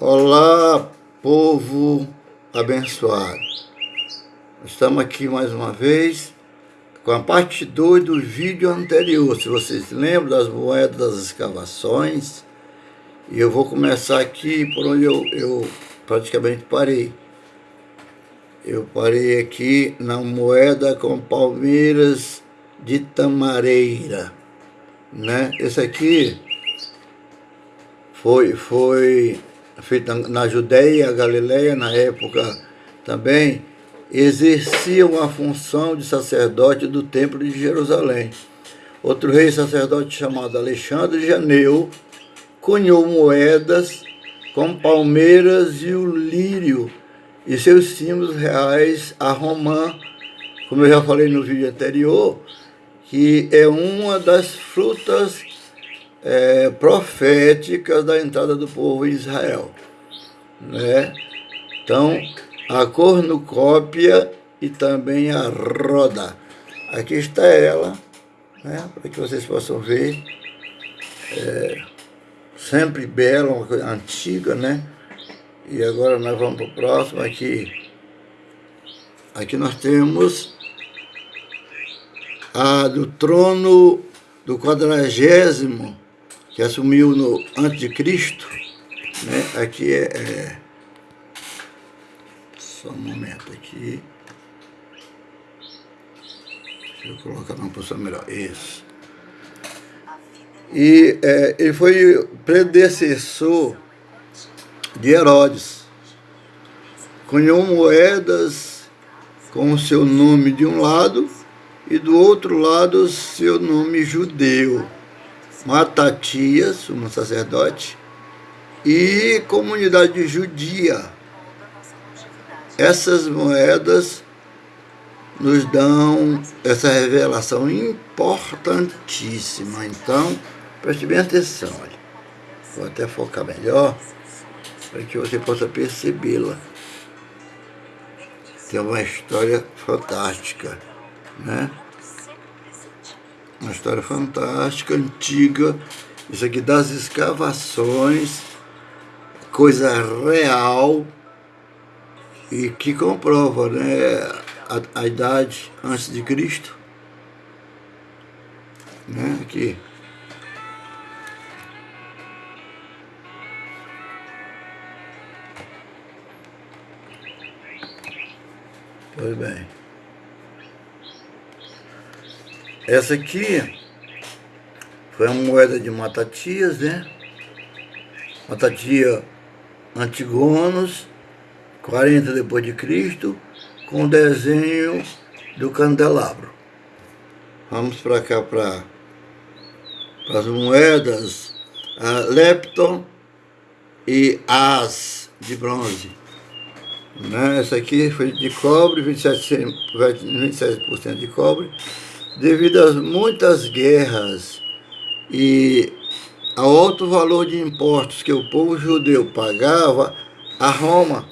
Olá, povo abençoado. Estamos aqui mais uma vez com a parte 2 do vídeo anterior. Se vocês lembram das moedas das escavações, e eu vou começar aqui por onde eu, eu praticamente parei. Eu parei aqui na moeda com palmeiras de tamareira, né? Esse aqui foi, foi feita na Judéia, Galileia, na época também, exerciam a função de sacerdote do Templo de Jerusalém. Outro rei sacerdote chamado Alexandre Janeu cunhou moedas com palmeiras e o lírio e seus símbolos reais a romã, como eu já falei no vídeo anterior, que é uma das frutas é, proféticas da entrada do povo em Israel. Né? Então, a cornucópia e também a roda. Aqui está ela, né? para que vocês possam ver. É, sempre bela, uma coisa antiga, né? E agora nós vamos para o próximo aqui. Aqui nós temos a do trono do quadragésimo que assumiu no antes de Cristo, né? Aqui é, é só um momento aqui. Deixa eu colocar numa posição melhor. Isso. E é, ele foi predecessor de Herodes. Cunhou moedas com o seu nome de um lado e do outro lado seu nome judeu. Matatias, sumo sacerdote, e comunidade judia. Essas moedas nos dão essa revelação importantíssima. Então, preste bem atenção. Olha. Vou até focar melhor para que você possa percebê-la. Tem uma história fantástica, né? Uma história fantástica, antiga. Isso aqui das escavações, coisa real e que comprova né, a, a idade antes de Cristo. Né, aqui. Pois bem. Essa aqui foi uma moeda de Matatias, né? Matatia Antigonos, 40 depois de Cristo, com o desenho do candelabro. Vamos para cá para as moedas Lepton e As de bronze. Né? Essa aqui foi de cobre, 27%, 27 de cobre, devido às muitas guerras e ao alto valor de impostos que o povo judeu pagava a Roma,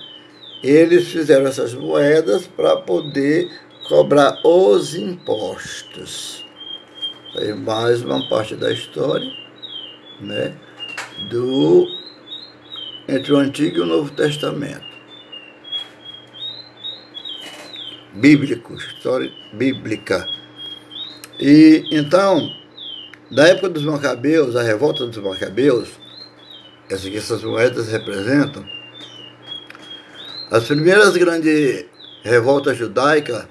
eles fizeram essas moedas para poder cobrar os impostos. Aí mais uma parte da história, né, do entre o Antigo e o Novo Testamento. Bíblico, história bíblica. E então, da época dos Macabeus, a revolta dos Macabeus, essa que essas moedas representam, as primeiras grandes revoltas judaicas,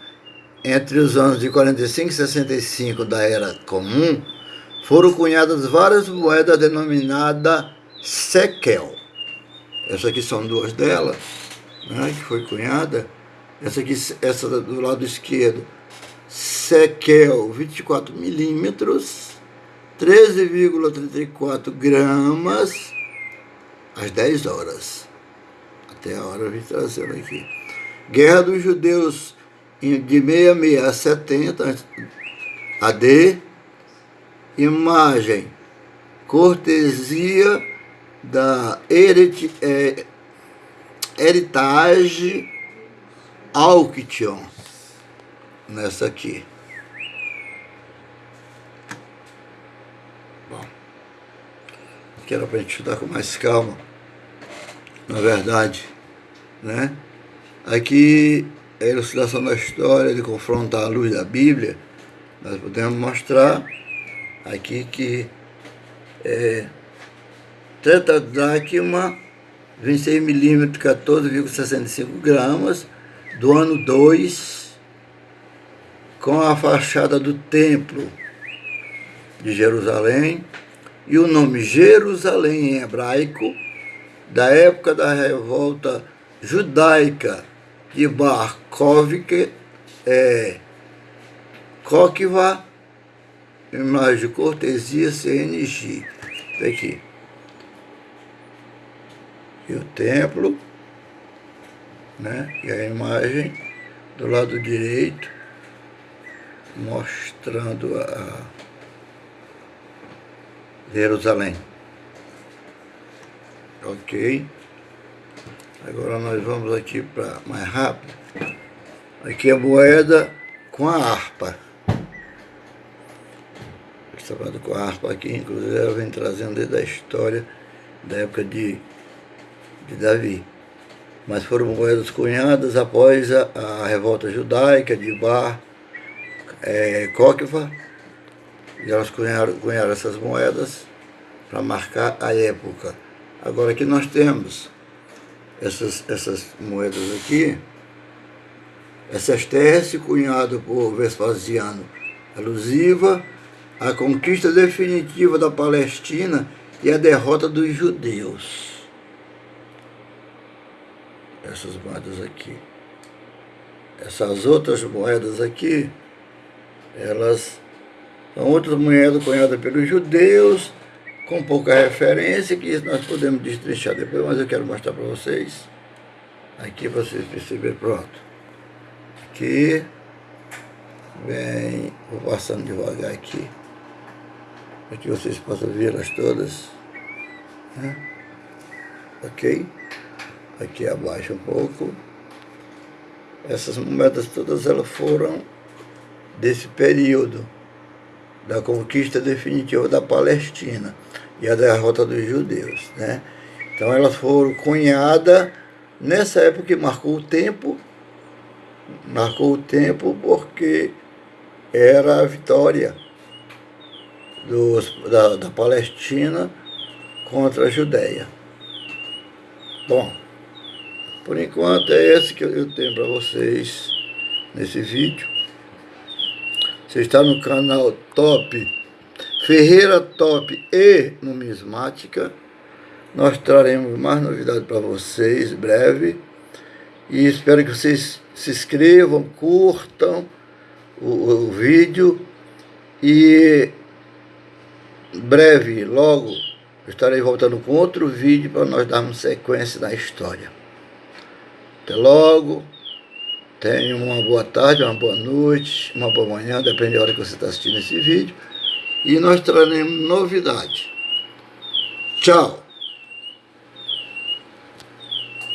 entre os anos de 45 e 65 da Era Comum, foram cunhadas várias moedas denominadas sekel. Essas aqui são duas delas, né, que foi cunhada. Essa aqui, essa do lado esquerdo, sekel 24 milímetros, 13,34 gramas, às 10 horas. Até a hora eu vim trazendo aqui. Guerra dos Judeus de 66 a 70 AD. Imagem. Cortesia da Heritage é, Heritage Auction. Nessa aqui. Que era para a gente estudar com mais calma. na verdade. Né? Aqui, a ilustração da história de confrontar a luz da Bíblia, nós podemos mostrar aqui que é, trata uma 26 milímetros, 14,65 gramas, do ano 2, com a fachada do templo de Jerusalém e o nome Jerusalém em hebraico, da época da revolta judaica de Bar Kovic, é, Kokiva, imagem cortesia CNG. Aqui. E o templo, né? E a imagem do lado direito, mostrando a Jerusalém. Ok. Agora nós vamos aqui para mais rápido. Aqui a moeda com a harpa. Trabalhando com a harpa aqui, inclusive ela vem trazendo desde a história da época de, de Davi. Mas foram moedas cunhadas após a, a revolta judaica de Bar é. E elas cunharam, cunharam essas moedas para marcar a época. Agora aqui nós temos essas, essas moedas aqui, essas terras cunhado por Vespasiano, alusiva à conquista definitiva da Palestina e à derrota dos judeus. Essas moedas aqui. Essas outras moedas aqui, elas outras moedas cunhadas pelos judeus, com pouca referência, que nós podemos destrinchar depois, mas eu quero mostrar para vocês, aqui vocês perceberem, pronto. Aqui, vem, vou passando devagar aqui, para que vocês possam vê-las todas, né? ok? Aqui abaixo um pouco. Essas moedas todas elas foram desse período da conquista definitiva da Palestina e a derrota dos judeus. Né? Então elas foram cunhadas nessa época que marcou o tempo, marcou o tempo porque era a vitória dos, da, da Palestina contra a Judéia. Bom, por enquanto é esse que eu tenho para vocês nesse vídeo. Você está no canal Top Ferreira Top e Numismática. Nós traremos mais novidades para vocês breve. E espero que vocês se inscrevam, curtam o, o vídeo. E breve, logo, estarei voltando com outro vídeo para nós darmos sequência na história. Até logo. Tenha uma boa tarde, uma boa noite, uma boa manhã, depende da hora que você está assistindo esse vídeo e nós traremos novidade. Tchau!